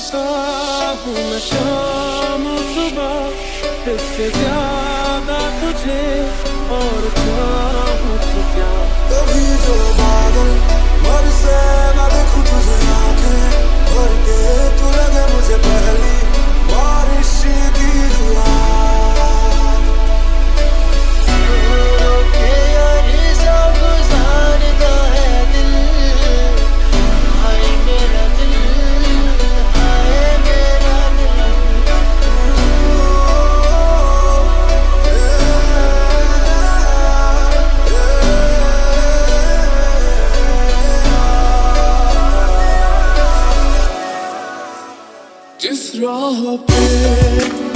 सोचता मैं शाम सुबह इससे ज़्यादा तुझे और क्या? dropping